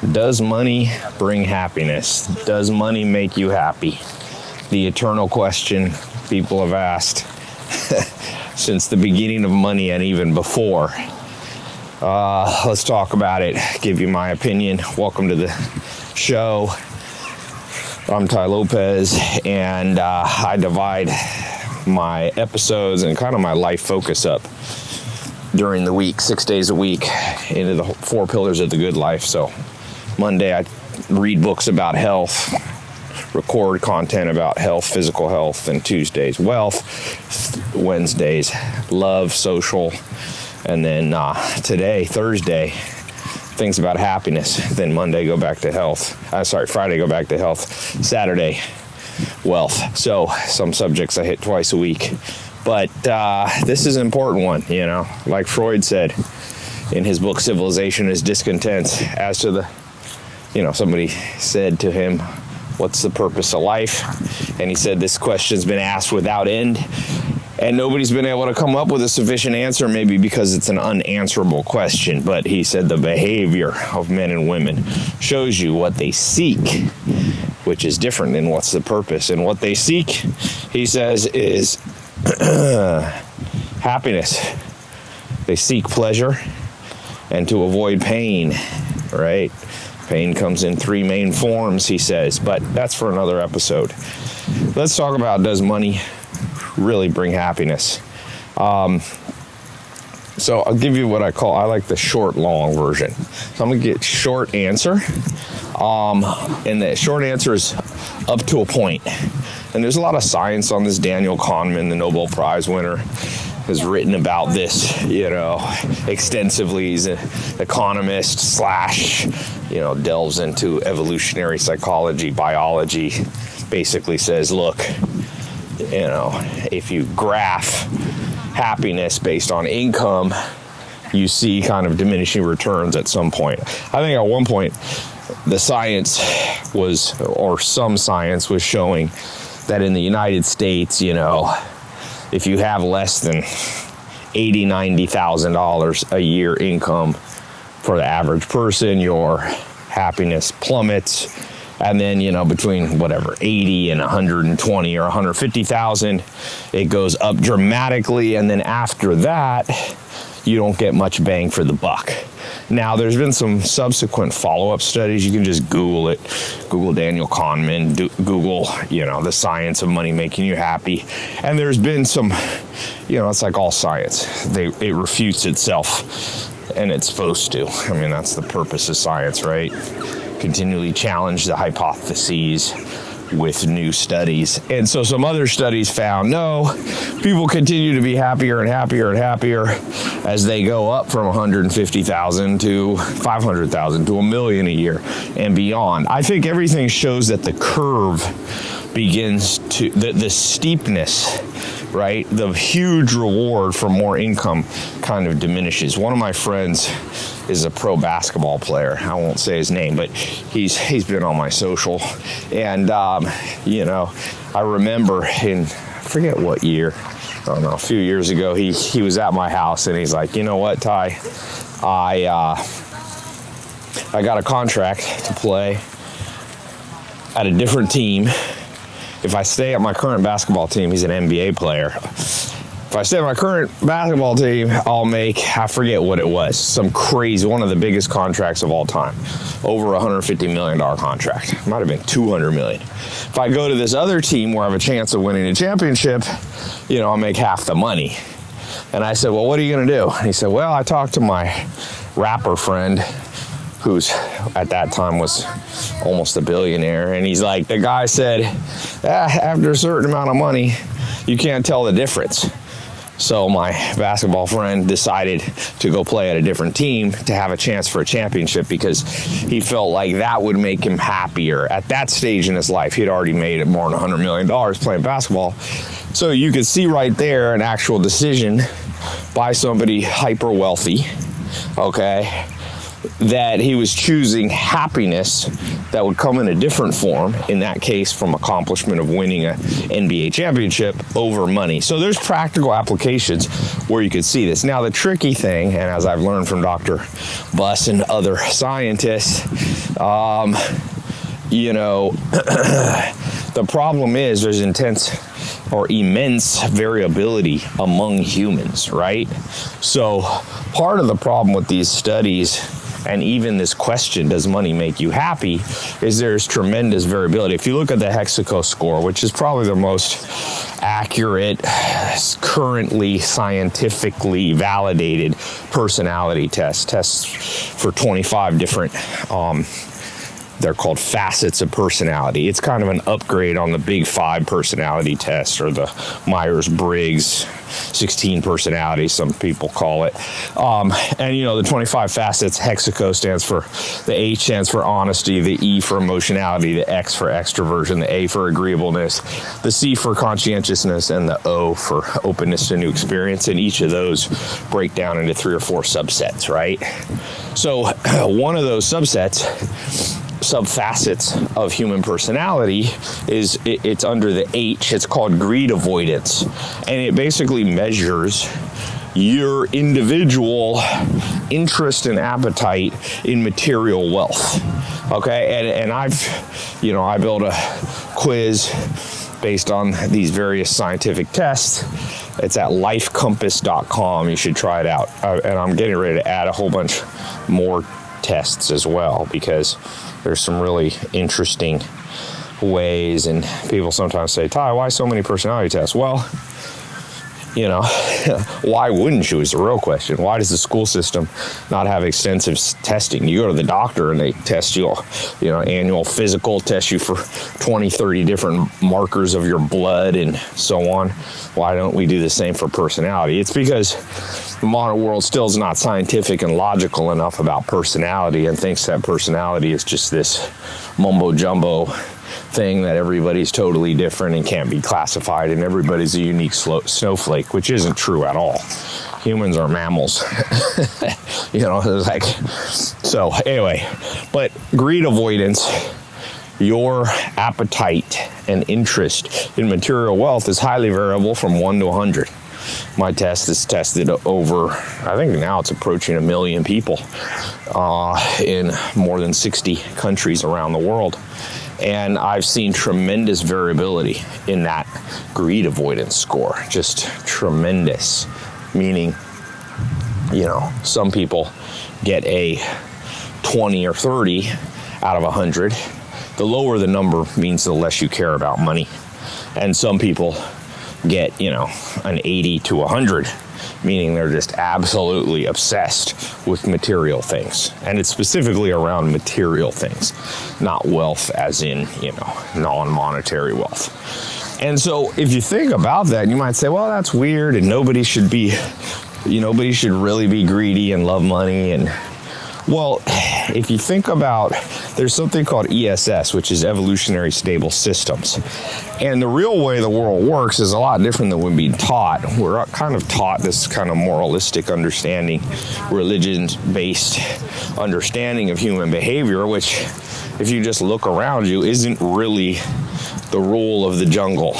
Does money bring happiness? Does money make you happy? The eternal question people have asked since the beginning of money and even before. Uh, let's talk about it, give you my opinion. Welcome to the show. I'm Tai Lopez, and uh, I divide my episodes and kind of my life focus up during the week, six days a week, into the four pillars of the good life. So Monday, I read books about health, record content about health, physical health, and Tuesdays, wealth, Wednesdays, love, social, and then uh, today, Thursday, things about happiness. Then Monday, go back to health. Uh, sorry, Friday, go back to health. Saturday, wealth. So some subjects I hit twice a week. But uh, this is an important one, you know, like Freud said in his book Civilization is Discontent as to the you know, somebody said to him, What's the purpose of life? And he said, This question's been asked without end. And nobody's been able to come up with a sufficient answer, maybe because it's an unanswerable question. But he said the behavior of men and women shows you what they seek, which is different than what's the purpose. And what they seek, he says, is happiness. They seek pleasure and to avoid pain, right? Pain comes in three main forms, he says, but that's for another episode. Let's talk about does money really bring happiness? Um, so I'll give you what I call I like the short long version. So I'm gonna get short answer, um, and the short answer is up to a point. And there's a lot of science on this. Daniel Kahneman, the Nobel Prize winner, has written about this, you know, extensively. He's an economist slash, you know, delves into evolutionary psychology, biology. Basically says, look, you know, if you graph happiness based on income, you see kind of diminishing returns at some point. I think at one point, the science was, or some science was showing that in the United States, you know, if you have less than eighty, ninety thousand dollars a year income for the average person, your happiness plummets. And then, you know, between whatever 80 and 120 or 150,000, it goes up dramatically. And then after that, you don't get much bang for the buck. Now, there's been some subsequent follow-up studies. You can just Google it. Google Daniel Kahneman. Do, Google, you know, the science of money making you happy. And there's been some, you know, it's like all science. They it refutes itself, and it's supposed to. I mean, that's the purpose of science, right? Continually challenge the hypotheses with new studies. And so some other studies found no, people continue to be happier and happier and happier as they go up from 150,000 to 500,000 to a million a year and beyond. I think everything shows that the curve begins to the, the steepness right the huge reward for more income kind of diminishes one of my friends is a pro basketball player. I won't say his name, but he's he's been on my social, and um, you know, I remember in I forget what year, I don't know, a few years ago, he he was at my house and he's like, you know what, Tai, I uh, I got a contract to play at a different team. If I stay at my current basketball team, he's an NBA player. If I stay at my current basketball team, I'll make, I forget what it was, some crazy, one of the biggest contracts of all time. Over a $150 million contract. Might have been 200 million. If I go to this other team where I have a chance of winning a championship, you know, I'll make half the money. And I said, well, what are you going to do? And he said, well, I talked to my rapper friend who's at that time was almost a billionaire. And he's like, the guy said, ah, after a certain amount of money, you can't tell the difference. So my basketball friend decided to go play at a different team to have a chance for a championship because he felt like that would make him happier at that stage in his life. He'd already made it more than $100 million playing basketball. So you could see right there an actual decision by somebody hyper wealthy, okay, that he was choosing happiness that would come in a different form, in that case from accomplishment of winning a NBA championship over money. So there's practical applications where you could see this. Now the tricky thing, and as I've learned from Dr. Buss and other scientists, Um, you know, the problem is there's intense or immense variability among humans, right? So, part of the problem with these studies and even this question, does money make you happy, is there's tremendous variability. If you look at the Hexaco score, which is probably the most accurate, currently scientifically validated personality test, tests for 25 different um, they're called facets of personality. It's kind of an upgrade on the big five personality test or the Myers Briggs 16 personality, some people call it. Um, and you know, the 25 facets, Hexaco stands for the H stands for honesty, the E for emotionality, the X for extroversion, the A for agreeableness, the C for conscientiousness, and the O for openness to new experience. And each of those break down into three or four subsets, right? So, one of those subsets subfacets of human personality is it, it's under the H. It's called greed avoidance, and it basically measures your individual interest and appetite in material wealth. Okay, and, and I've, you know, I built a quiz based on these various scientific tests. It's at lifecompass.com. You should try it out. Uh, and I'm getting ready to add a whole bunch more tests as well because there's some really interesting ways and people sometimes say Tai why so many personality tests? Well you know why wouldn't you is the real question. Why does the school system not have extensive testing? You go to the doctor and they test you you know annual physical test you for 20 30 different markers of your blood and so on. Why don't we do the same for personality? It's because the modern world still is not scientific and logical enough about personality and thinks that personality is just this mumbo jumbo thing that everybody's totally different and can't be classified and everybody's a unique snowflake, which isn't true at all. Humans are mammals. you know, like, so anyway, but greed avoidance, your appetite and interest in material wealth is highly variable from one to 100 my test is tested over, I think now it's approaching a million people uh, in more than 60 countries around the world. And I've seen tremendous variability in that greed avoidance score, just tremendous. Meaning, you know, some people get a 20 or 30 out of 100. The lower the number means the less you care about money. And some people get, you know, an 80 to 100, meaning they're just absolutely obsessed with material things. And it's specifically around material things, not wealth as in, you know, non monetary wealth. And so if you think about that, you might say, well, that's weird and nobody should be, you know, nobody should really be greedy and love money and well, if you think about, there's something called ESS, which is evolutionary stable systems. And the real way the world works is a lot different than we're being taught. We're kind of taught this kind of moralistic understanding, religion based understanding of human behavior, which, if you just look around you, isn't really the rule of the jungle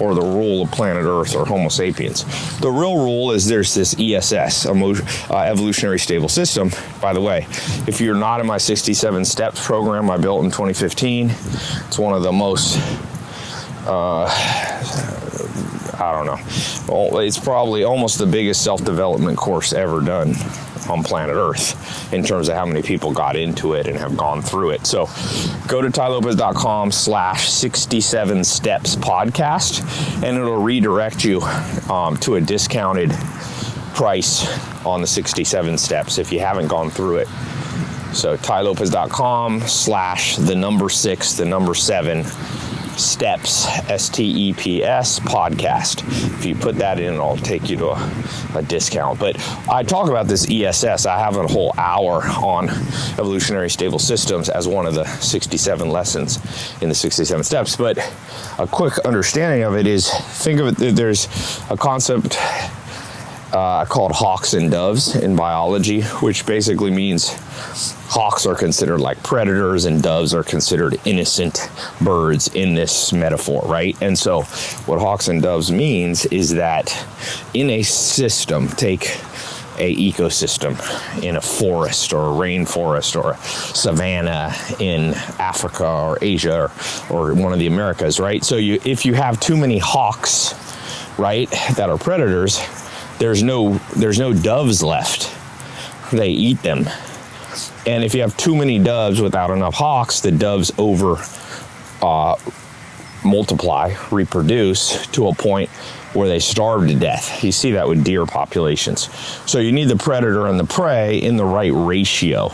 or the rule of planet Earth or Homo sapiens. The real rule is there's this ESS, uh, evolutionary stable system. By the way, if you're not in my 67 steps program I built in 2015, it's one of the most uh, I don't know. Well, it's probably almost the biggest self development course ever done on planet Earth in terms of how many people got into it and have gone through it. So go to tailopez.com slash 67 steps podcast and it'll redirect you um, to a discounted price on the 67 steps if you haven't gone through it. So tailopez.com slash the number six, the number seven steps s-t-e-p-s podcast. If you put that in I'll take you to a, a, discount. But i talk about this ess i have a whole hour on evolutionary stable systems as one of the 67 lessons in the 67 steps. But a quick understanding of it is think of it there's a concept uh, called hawks and doves in biology which basically means hawks are considered like predators and doves are considered innocent birds in this metaphor, right? And so, what hawks and doves means is that in a system, take a ecosystem in a forest or a rainforest or a savanna in Africa or Asia or, or one of the Americas, right? So you if you have too many hawks, right, that are predators, there's no there's no doves left. They eat them. And if you have too many doves without enough hawks, the doves over uh, multiply, reproduce to a point where they starve to death. You see that with deer populations. So you need the predator and the prey in the right ratio.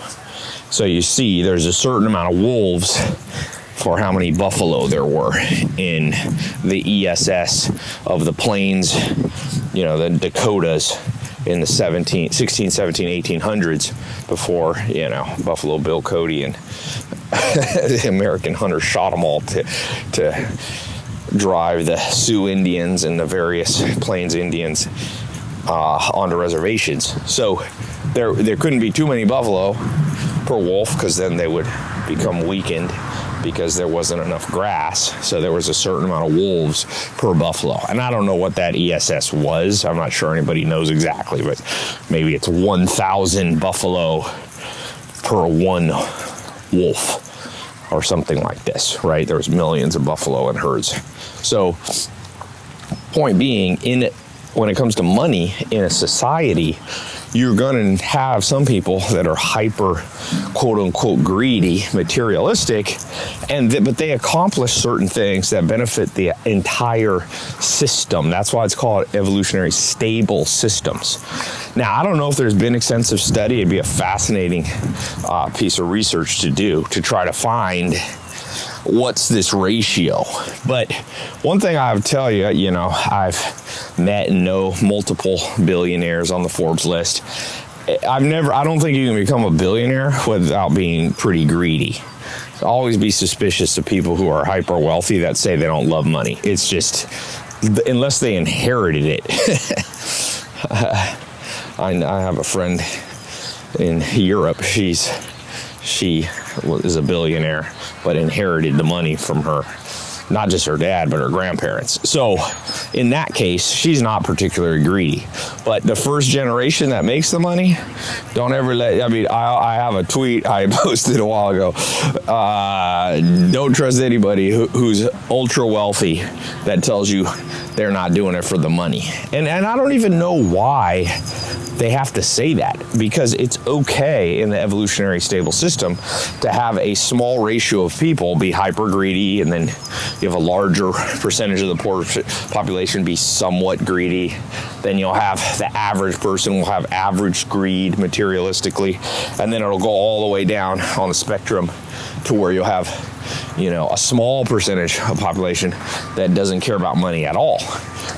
So you see there's a certain amount of wolves for how many buffalo there were in the ESS of the plains, you know, the Dakotas in the 17, 16, 17, 1800s before, you know, Buffalo Bill Cody and the American hunters shot them all to, to drive the Sioux Indians and the various Plains Indians uh, onto reservations. So there, there couldn't be too many buffalo per wolf because then they would become weakened because there wasn't enough grass. So there was a certain amount of wolves per buffalo. And I don't know what that ESS was. I'm not sure anybody knows exactly, but maybe it's 1,000 buffalo per one wolf or something like this, right? There was millions of buffalo in herds. So point being in when it comes to money in a society, you're going to have some people that are hyper quote unquote greedy materialistic and th- but they accomplish certain things that benefit the entire system. That's why it's called evolutionary stable systems. Now i don't know if there's been extensive study. It'd be a fascinating uh, piece of research to do to try to find what's this ratio but one thing i would tell you you know i've met and know multiple billionaires on the Forbes list. I've never, I don't think you can become a billionaire without being pretty greedy. Always be suspicious of people who are hyper wealthy that say they don't love money. It's just, unless they inherited it. I, I have a friend in Europe. She's, she is a billionaire, but inherited the money from her not just her dad, but her grandparents. So, in that case, she's not particularly greedy. But the first generation that makes the money, don't ever let. I mean, I, I have a tweet I posted a while ago. Uh, don't trust anybody who, who's ultra wealthy that tells you they're not doing it for the money. And and I don't even know why they have to say that because it's okay in the evolutionary stable system to have a small ratio of people be hyper greedy and then you have a larger percentage of the poor population be somewhat greedy. Then you'll have the average person will have average greed materialistically and then it'll go all the way down on the spectrum to where you'll have you know a small percentage of population that doesn't care about money at all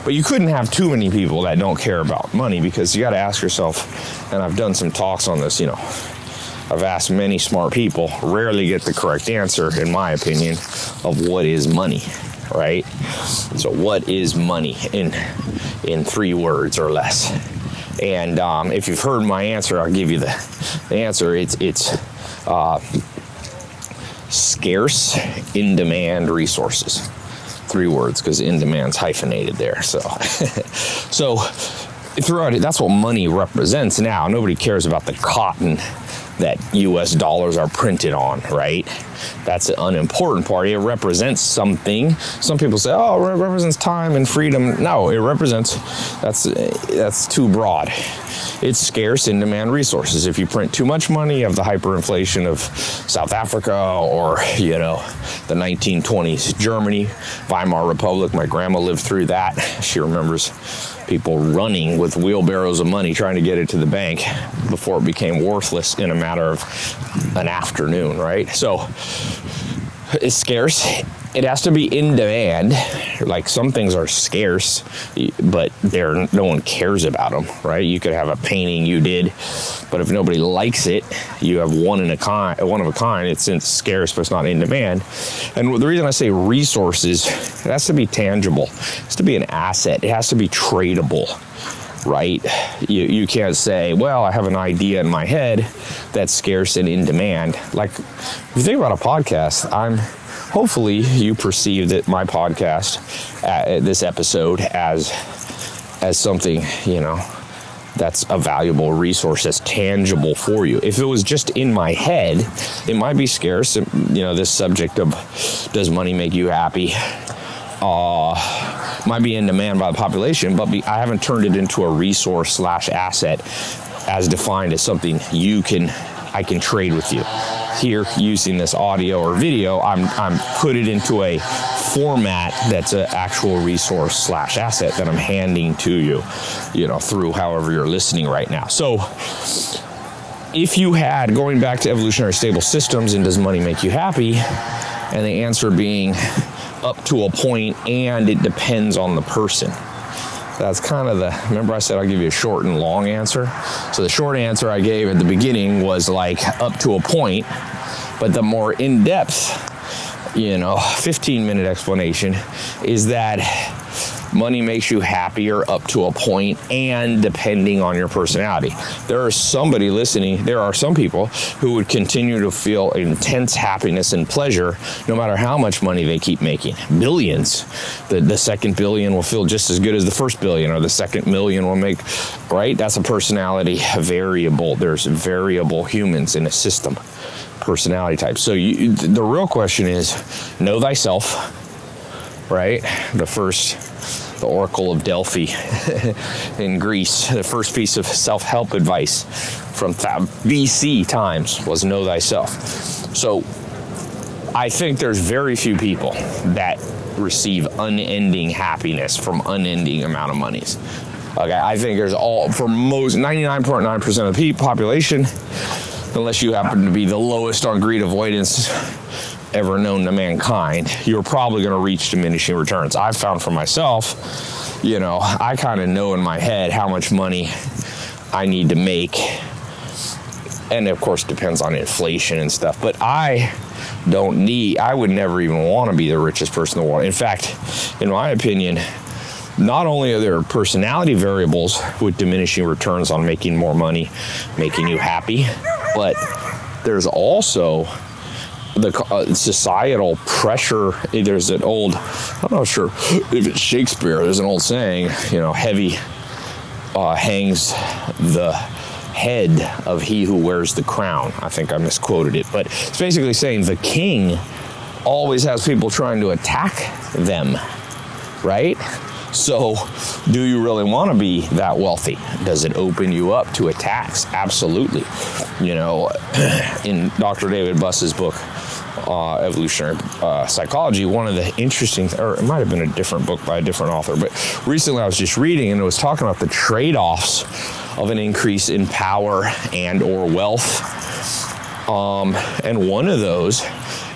but you couldn't have too many people that don't care about money because you got to ask yourself, and I've done some talks on this, you know, I've asked many smart people, rarely get the correct answer, in my opinion, of what is money, right? So, what is money in in three words or less? And um, if you've heard my answer, I'll give you the, the answer. It's it's uh, scarce, in demand resources three words because in demand's hyphenated there. So, so throughout it, that's what money represents now. Nobody cares about the cotton that US dollars are printed on, right? That's an unimportant part. It represents something. Some people say, oh, it represents time and freedom. No, it represents, that's, that's too broad. It's scarce in demand resources. If you print too much money, you have the hyperinflation of South Africa or, you know, the 1920s Germany, Weimar Republic. My grandma lived through that. She remembers people running with wheelbarrows of money trying to get it to the bank before it became worthless in a matter of an afternoon, right? So it's scarce it has to be in demand. Like some things are scarce, but they're no one cares about them, right? You could have a painting you did, but if nobody likes it, you have one in a kind, one of a kind. It's scarce, but it's not in demand. And the reason I say resources, it has to be tangible. It has to be an asset. It has to be tradable right? You, you can't say, well, I have an idea in my head that's scarce and in demand. Like, if you think about a podcast, I'm hopefully you perceive that my podcast, uh, this episode, as as something you know that's a valuable resource that's tangible for you. If it was just in my head, it might be scarce. You know, this subject of does money make you happy? Uh, might be in demand by the population, but be, I haven't turned it into a resource slash asset as defined as something you can I can trade with you. Here, using this audio or video, I'm I'm put it into a format that's an actual resource slash asset that I'm handing to you, you know, through however you're listening right now. So if you had going back to evolutionary stable systems and does money make you happy, and the answer being up to a point and it depends on the person. That's kind of the, remember I said I'll give you a short and long answer? So the short answer I gave at the beginning was like up to a point, but the more in depth, you know, 15 minute explanation is that money makes you happier up to a point and depending on your personality. There is somebody listening, there are some people who would continue to feel intense happiness and pleasure no matter how much money they keep making. Billions. The, the second billion will feel just as good as the first billion or the second million will make, right? That's a personality variable. There's variable humans in a system personality type. So you, the real question is know thyself, right? The first the Oracle of Delphi in Greece. The first piece of self help advice from BC times was know thyself. So I think there's very few people that receive unending happiness from unending amount of monies. Okay, I think there's all for most 99.9% of the population, unless you happen to be the lowest on greed avoidance ever known to mankind, you're probably going to reach diminishing returns. I've found for myself, you know, I kind of know in my head how much money I need to make. And of course, depends on inflation and stuff. But I don't need, I would never even want to be the richest person in the world. In fact, in my opinion, not only are there personality variables with diminishing returns on making more money, making you happy, but there's also the uh, societal pressure. There's an old, I'm not sure if it's Shakespeare. There's an old saying, you know, heavy uh, hangs the head of he who wears the crown. I think I misquoted it, but it's basically saying the king always has people trying to attack them, right? So, do you really want to be that wealthy? Does it open you up to attacks? Absolutely. You know, in Dr. David Buss's book, uh, evolutionary uh, psychology, one of the interesting, or it might have been a different book by a different author, but recently I was just reading and it was talking about the trade-offs of an increase in power and or wealth. Um, and one of those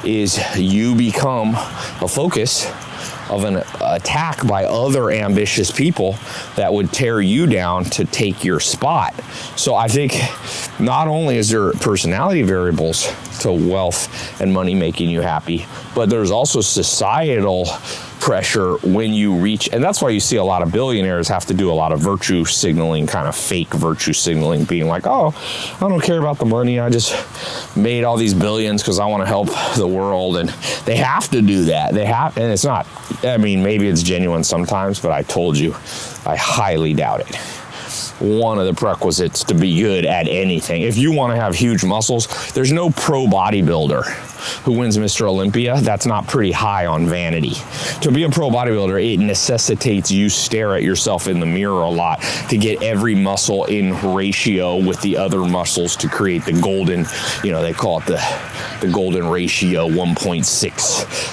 is you become a focus of an attack by other ambitious people that would tear you down to take your spot. So I think not only is there personality variables to wealth and money making you happy, but there's also societal pressure when you reach and that's why you see a lot of billionaires have to do a lot of virtue signaling kind of fake virtue signaling being like oh i don't care about the money. I just made all these billions because i want to help the world. And they have to do that. They have and it's not i mean maybe it's genuine sometimes but i told you i highly doubt it one of the prerequisites to be good at anything. If you want to have huge muscles, there's no pro bodybuilder who wins Mr. Olympia. That's not pretty high on vanity. To be a pro bodybuilder, it necessitates you stare at yourself in the mirror a lot to get every muscle in ratio with the other muscles to create the golden, you know, they call it the the golden ratio 1.6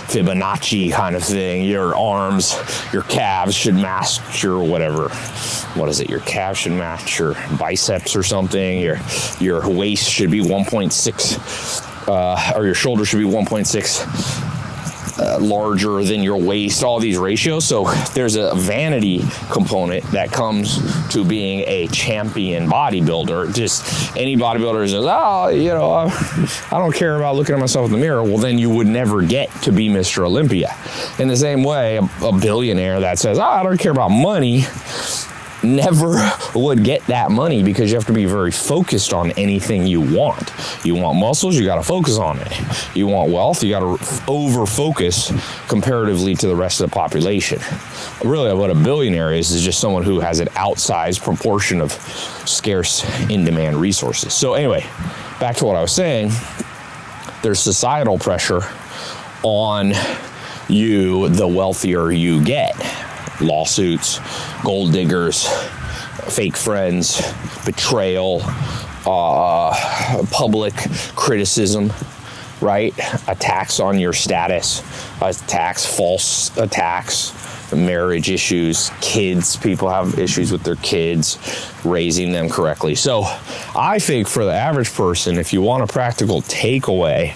Fibonacci kind of thing. Your arms, your calves should match your whatever. What is it? Your calves should match your biceps or something. Your your waist should be 1.6 uh, or your shoulder should be 1.6 uh, larger than your waist, all these ratios. So there's a vanity component that comes to being a champion bodybuilder. Just any bodybuilder says, oh, you know, I don't care about looking at myself in the mirror. Well, then you would never get to be Mr. Olympia. In the same way, a, a billionaire that says, oh, I don't care about money never would get that money because you have to be very focused on anything you want. You want muscles, you got to focus on it. You want wealth, you got to over focus comparatively to the rest of the population. Really, what a billionaire is is just someone who has an outsized proportion of scarce in demand resources. So, anyway, back to what I was saying there's societal pressure on you the wealthier you get lawsuits, gold diggers, fake friends, betrayal, uh, public criticism, right? Attacks on your status, attacks, false attacks, marriage issues, kids. People have issues with their kids, raising them correctly. So I think for the average person, if you want a practical takeaway,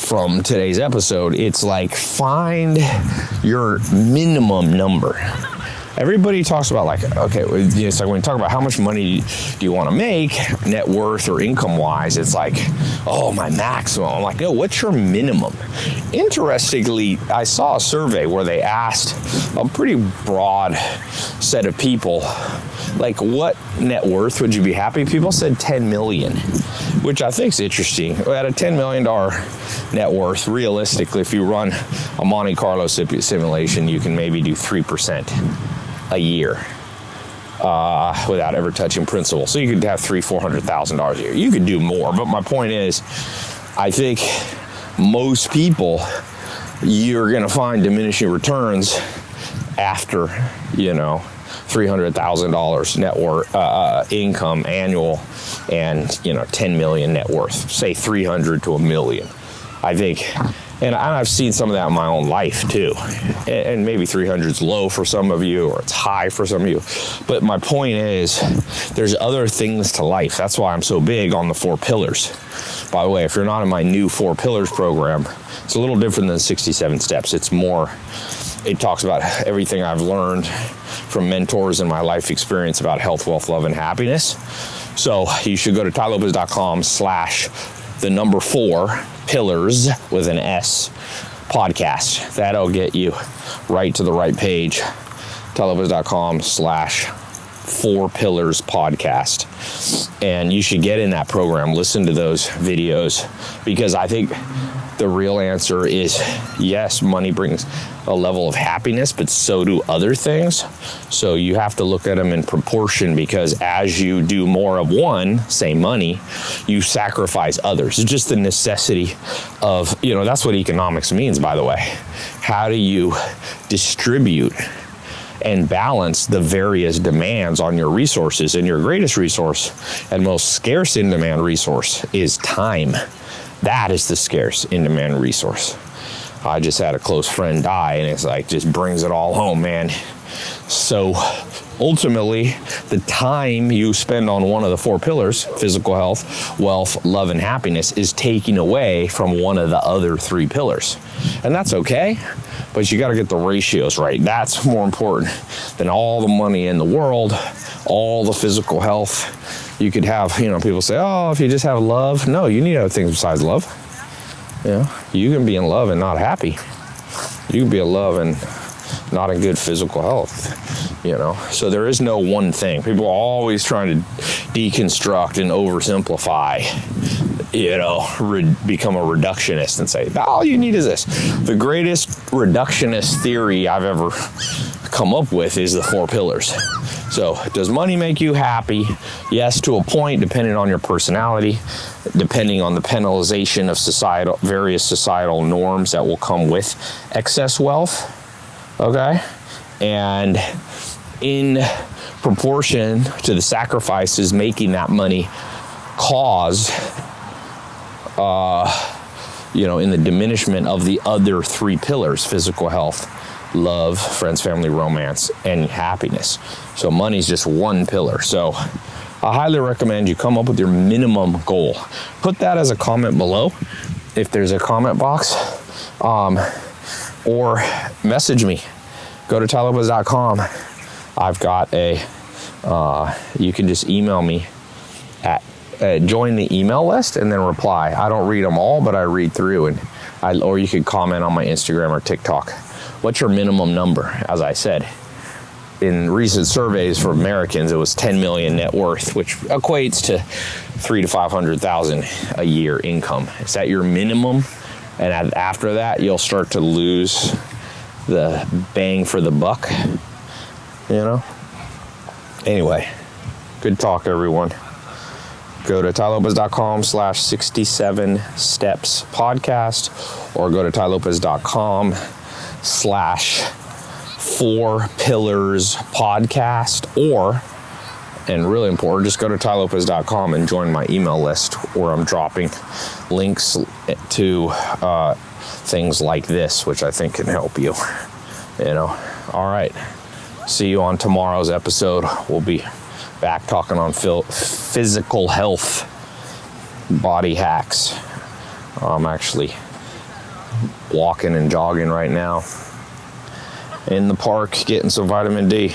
from today's episode, it's like find your minimum number. Everybody talks about like, okay, it's like when you talk about how much money do you want to make, net worth or income wise, it's like, oh, my maximum. I'm like, no, what's your minimum? Interestingly, I saw a survey where they asked a pretty broad set of people, like, what net worth would you be happy? People said 10 million, which I think is interesting. At a $10 million net worth, realistically, if you run a Monte Carlo simulation, you can maybe do 3% a year uh, without ever touching principal. So you could have three, four hundred thousand dollars a year. You could do more, but my point is, I think most people you're going to find diminishing returns after you know three hundred thousand dollars net worth uh, uh, income annual, and you know ten million net worth. Say three hundred to a million. I think and I've seen some of that in my own life too. And maybe 300 is low for some of you or it's high for some of you. But my point is, there's other things to life. That's why I'm so big on the four pillars. By the way, if you're not in my new four pillars program, it's a little different than 67 steps. It's more, it talks about everything I've learned from mentors and my life experience about health, wealth, love, and happiness. So you should go to tailopez.com slash the number four pillars with an S podcast. That'll get you right to the right page. tailopez.com slash four pillars podcast. And you should get in that program, listen to those videos because I think the real answer is yes, money brings a level of happiness, but so do other things. So you have to look at them in proportion because as you do more of one, say money, you sacrifice others. It's just the necessity of, you know, that's what economics means, by the way. How do you distribute? and balance the various demands on your resources. And your greatest resource and most scarce in demand resource is time. That is the scarce in demand resource. I just had a close friend die, and it's like just brings it all home, man. So ultimately, the time you spend on one of the four pillars physical health, wealth, love, and happiness is taking away from one of the other three pillars. And that's okay, but you got to get the ratios right. That's more important than all the money in the world, all the physical health you could have, you know, people say, oh, if you just have love. No, you need other things besides love. Know, you can be in love and not happy. You can be in love and not in good physical health, you know. So there is no one thing. People are always trying to deconstruct and oversimplify, you know, re- become a reductionist and say, all you need is this. The greatest reductionist theory I've ever come up with is the four pillars. So, does money make you happy? Yes, to a point, depending on your personality, depending on the penalization of societal various societal norms that will come with excess wealth. Okay, and in proportion to the sacrifices making that money cause, uh, you know, in the diminishment of the other three pillars physical health, love, friends, family, romance, and happiness. So money's just one pillar. So I highly recommend you come up with your minimum goal. Put that as a comment below if there's a comment box. Um, or message me. Go to tailopez.com. I've got a, uh, you can just email me at, uh, join the email list and then reply. I don't read them all, but I read through and I, or you could comment on my Instagram or TikTok. What's your minimum number? As I said, in recent surveys for Americans, it was 10 million net worth, which equates to three to 500,000 a year income. Is that your minimum? And after that, you'll start to lose the bang for the buck, you know? Anyway, good talk, everyone. Go to tailopez.com slash 67 steps podcast or go to tailopez.com slash four pillars podcast or and really important just go to tailopez.com and join my email list where i'm dropping links to uh, things like this which i think can help you you know? All right. See you on tomorrow's episode. We'll be back talking on physical health body hacks. I'm actually walking and jogging right now in the park getting some vitamin D.